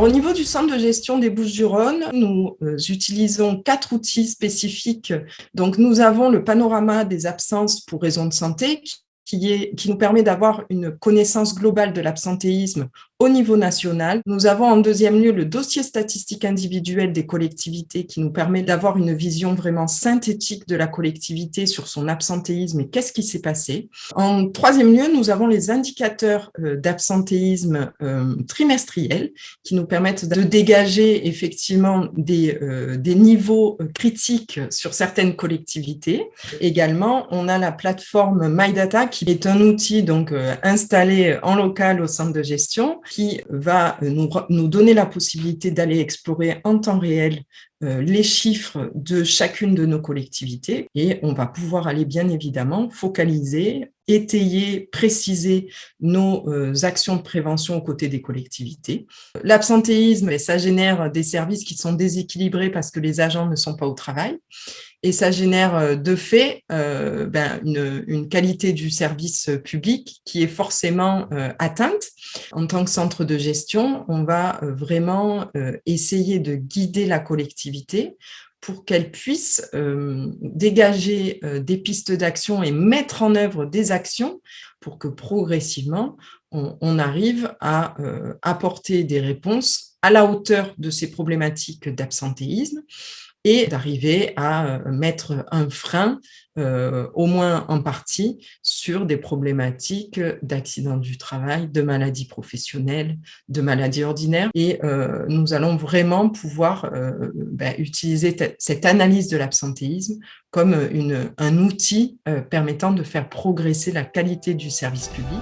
Au niveau du centre de gestion des Bouches-du-Rhône, nous euh, utilisons quatre outils spécifiques. Donc, nous avons le panorama des absences pour raison de santé est, qui nous permet d'avoir une connaissance globale de l'absentéisme au niveau national. Nous avons en deuxième lieu le dossier statistique individuel des collectivités qui nous permet d'avoir une vision vraiment synthétique de la collectivité sur son absentéisme et qu'est-ce qui s'est passé. En troisième lieu, nous avons les indicateurs euh, d'absentéisme euh, trimestriels qui nous permettent de dégager effectivement des, euh, des niveaux critiques sur certaines collectivités. Également, on a la plateforme MyData qui est un outil donc installé en local au centre de gestion qui va nous, nous donner la possibilité d'aller explorer en temps réel euh, les chiffres de chacune de nos collectivités. Et on va pouvoir aller bien évidemment focaliser, étayer, préciser nos euh, actions de prévention aux côtés des collectivités. L'absentéisme, ça génère des services qui sont déséquilibrés parce que les agents ne sont pas au travail et ça génère euh, de fait ben, une, qualité du service public qui est forcément atteinte. En tant que centre de gestion, on va vraiment essayer de guider la collectivité pour qu'elle puisse euh, dégager euh, des pistes d'action et mettre en œuvre des actions pour que progressivement, on, arrive à euh, apporter des réponses à la hauteur de ces problématiques d'absentéisme et d'arriver à mettre un frein, au moins en partie, sur des problématiques d'accidents du travail, de maladies professionnelles, de maladies ordinaires. Et nous allons vraiment pouvoir ben, utiliser cette analyse de l'absentéisme comme un outil permettant de faire progresser la qualité du service public.